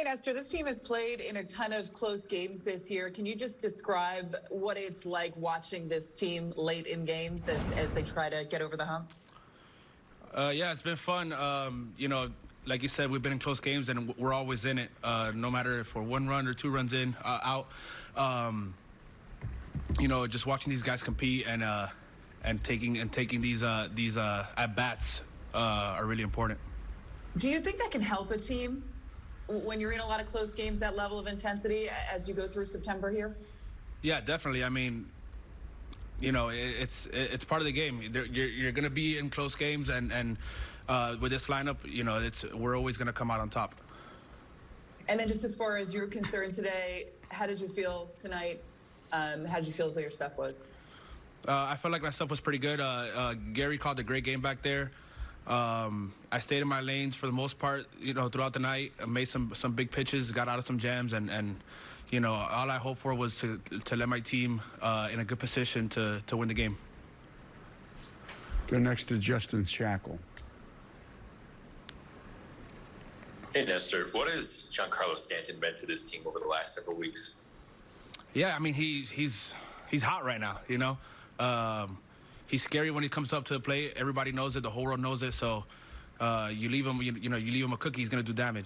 Hey, Nestor, this team has played in a ton of close games this year. Can you just describe what it's like watching this team late in games as, as they try to get over the hump? Uh, yeah, it's been fun. Um, you know, like you said, we've been in close games and we're always in it, uh, no matter if we're one run or two runs in, uh, out. Um, you know, just watching these guys compete and uh, and taking and taking these uh, these uh, at bats are really important. Do you think that can help a team when you're in a lot of close games, that level of intensity as you go through September here? Yeah, definitely. I mean, you know, it's it's part of the game. You're, you're going to be in close games, and and uh, with this lineup, you know, it's we're always going to come out on top. And then, just as far as you're concerned today, how did you feel tonight? Um, how did you feel as though your stuff was? Uh, I felt like my stuff was pretty good. Uh, uh Gary called a great game back there. Um, I stayed in my lanes for the most part, you know, throughout the night. I made some some big pitches, got out of some jams, and and you know, all I hoped for was to to let my team uh, in a good position to to win the game. Go next to Justin Shackle. Hey Nestor, what has Giancarlo Stanton meant to this team over the last several weeks? Yeah, I mean he's he's he's hot right now. You know. Um, he's scary when he comes up to the plate. Everybody knows it. The whole world knows it. So uh, you leave him, you, you know, you leave him a cookie, he's gonna do damage.